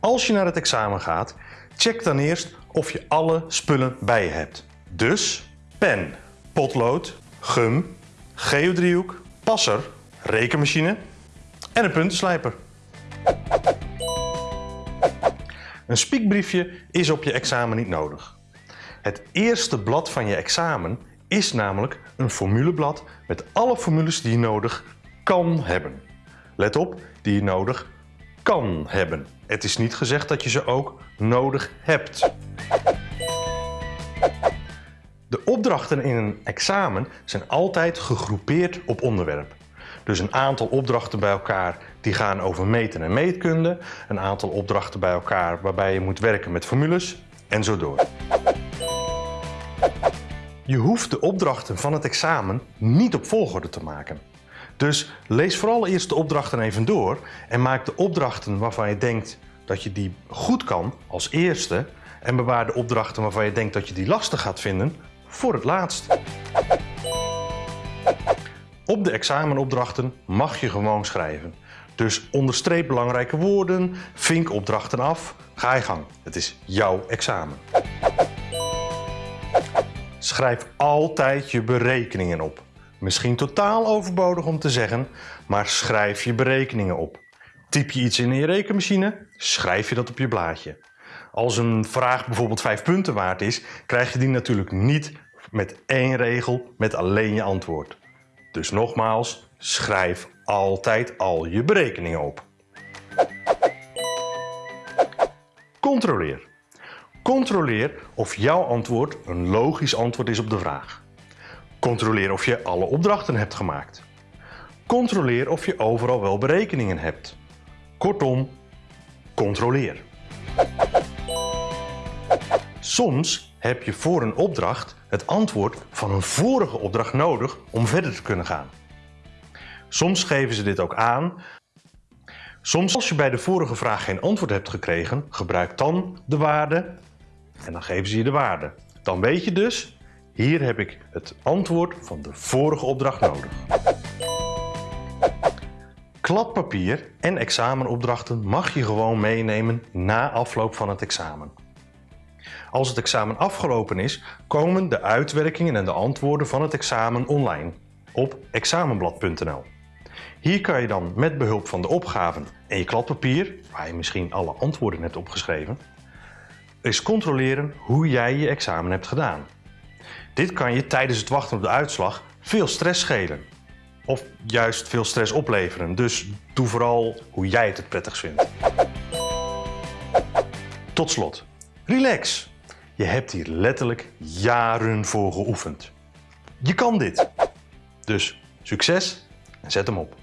Als je naar het examen gaat, check dan eerst of je alle spullen bij je hebt. Dus pen, potlood, gum, geodriehoek, passer, rekenmachine en een puntenslijper. Een spiekbriefje is op je examen niet nodig. Het eerste blad van je examen is namelijk een formuleblad met alle formules die je nodig kan hebben. Let op, die je nodig kan hebben. Het is niet gezegd dat je ze ook nodig hebt. De opdrachten in een examen zijn altijd gegroepeerd op onderwerp. Dus een aantal opdrachten bij elkaar die gaan over meten en meetkunde. Een aantal opdrachten bij elkaar waarbij je moet werken met formules en zo door. Je hoeft de opdrachten van het examen niet op volgorde te maken. Dus lees vooral eerst de opdrachten even door en maak de opdrachten waarvan je denkt dat je die goed kan als eerste en bewaar de opdrachten waarvan je denkt dat je die lastig gaat vinden voor het laatst. Op de examenopdrachten mag je gewoon schrijven. Dus onderstreep belangrijke woorden, vink opdrachten af, ga je gang. Het is jouw examen. Schrijf altijd je berekeningen op. Misschien totaal overbodig om te zeggen, maar schrijf je berekeningen op. Typ je iets in je rekenmachine, schrijf je dat op je blaadje. Als een vraag bijvoorbeeld 5 punten waard is, krijg je die natuurlijk niet met één regel met alleen je antwoord. Dus nogmaals, schrijf altijd al je berekeningen op. Controleer. Controleer of jouw antwoord een logisch antwoord is op de vraag. Controleer of je alle opdrachten hebt gemaakt. Controleer of je overal wel berekeningen hebt. Kortom, controleer. Soms heb je voor een opdracht het antwoord van een vorige opdracht nodig om verder te kunnen gaan. Soms geven ze dit ook aan. Soms als je bij de vorige vraag geen antwoord hebt gekregen, gebruik dan de waarde en dan geven ze je de waarde. Dan weet je dus, hier heb ik het antwoord van de vorige opdracht nodig. Kladpapier en examenopdrachten mag je gewoon meenemen na afloop van het examen. Als het examen afgelopen is, komen de uitwerkingen en de antwoorden van het examen online op examenblad.nl. Hier kan je dan met behulp van de opgaven en je kladpapier, waar je misschien alle antwoorden hebt opgeschreven, eens controleren hoe jij je examen hebt gedaan. Dit kan je tijdens het wachten op de uitslag veel stress schelen. Of juist veel stress opleveren, dus doe vooral hoe jij het het prettigst vindt. Tot slot, relax. Je hebt hier letterlijk jaren voor geoefend. Je kan dit. Dus succes en zet hem op.